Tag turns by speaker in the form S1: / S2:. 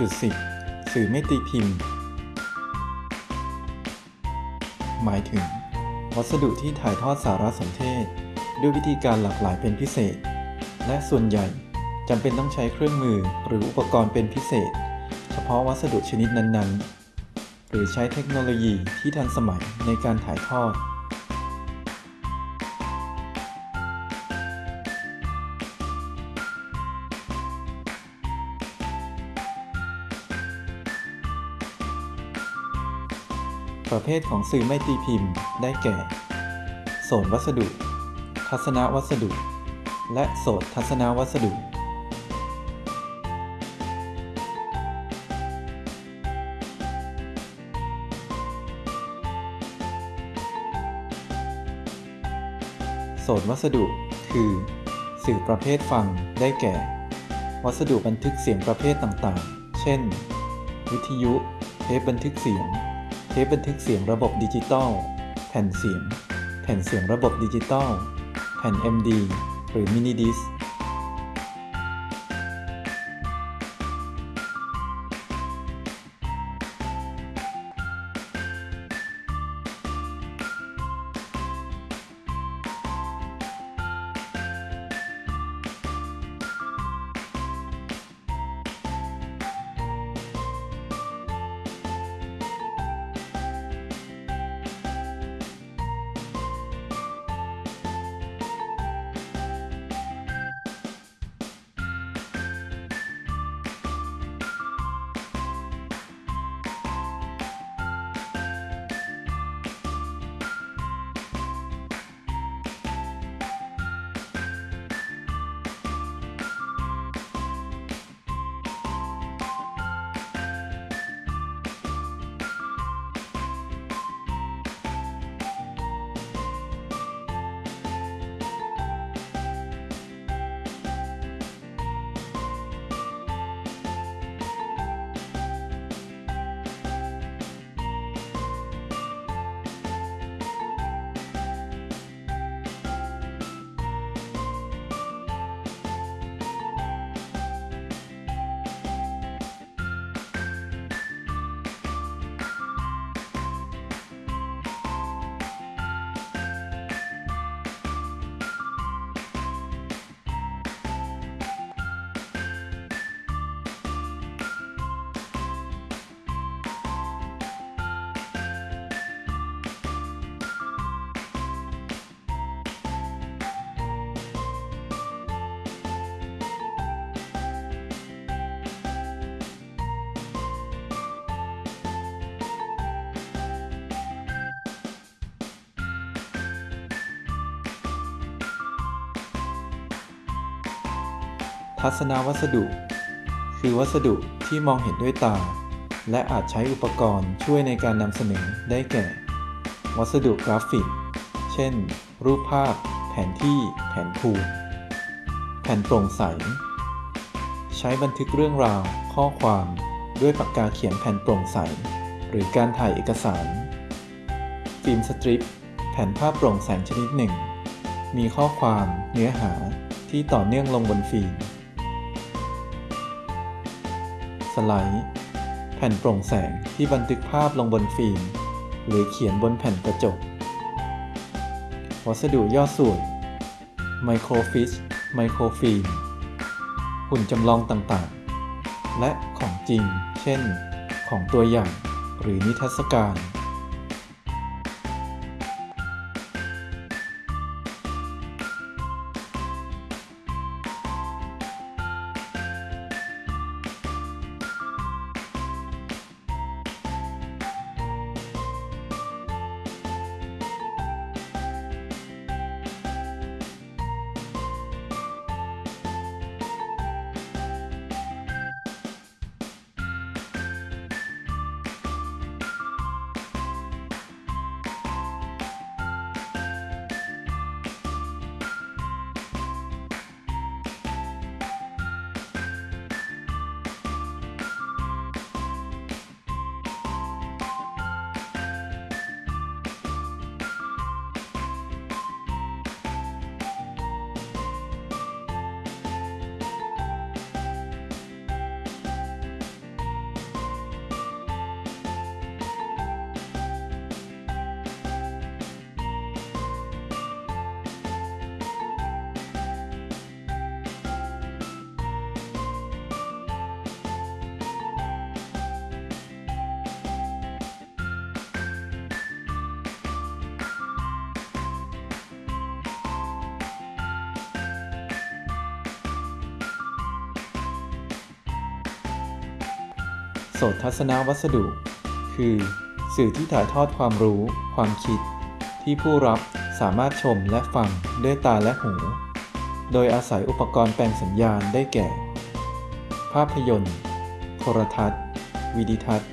S1: 1.10 สื่อไม่ตีพิมพ์ หมายถึง วัสดุที่ถ่ายทอดสารสนเทศ ด้วยวิธีการหลากหลายเป็นพิเศษ และส่วนใหญ่จำเป็นต้องใช้เครื่องมือหรืออุปกรณ์เป็นพิเศษ เฉพาะวัสดุชนิดนั้นๆ หรือใช้เทคโนโลยีที่ทันสมัยในการถ่ายทอด ประเภทของสื่อไม่ตีพิมพ์ได้แก่ โสนวัสดุ ทัศนวัสดุ และโสตทัศนวัสดุโสนวัสดุ คือ สื่อประเภทฟังได้แก่ วัสดุบันทึกเสียงประเภทต่างๆ เช่น วิทยุ เทปบันทึกเสียง เทปบันทึกเสียงระบบดิจิตอล แผ่นเสียง แผ่นเสียงระบบดิจิตอล แผ่น MD หรือมินิดิส ทัศนวัสดุ คือวัสดุที่มองเห็นด้วยตา และอาจใช้อุปกรณ์ช่วยในการนำเสนอได้แก่ วัสดุกราฟิก เช่น รูปภาพ แผนที่ แผนภูมิแผ่นโปร่งใส ใช้บันทึกเรื่องราว ข้อความ ด้วยปากกาเขียนแผ่นโปร่งใส หรือการถ่ายเอกสาร ฟิล์มสตริป แผ่นภาพโปร่งแสงชนิดหนึ่ง มีข้อความ เนื้อหาที่ต่อเนื่องลงบนฟิล์ม สไลด์ แผ่นโปร่งแสงที่บันทึกภาพลงบนฟิล์ม หรือเขียนบนแผ่นกระจก วัสดุย่อส่วนไมโครฟิชไมโครฟิล์มหุ่นจำลองต่างๆ และของจริง เช่น ของตัวอย่างหรือนิทรรศการ สตทัศนวัสดุ คือ สื่อที่ถ่ายทอดความรู้ ความคิด ที่ผู้รับสามารถชมและฟังด้วยตาและหู โดยอาศัยอุปกรณ์แปลงสัญญาณได้แก่ ภาพยนตร์ โทรทัศน์ วิดิทัศน์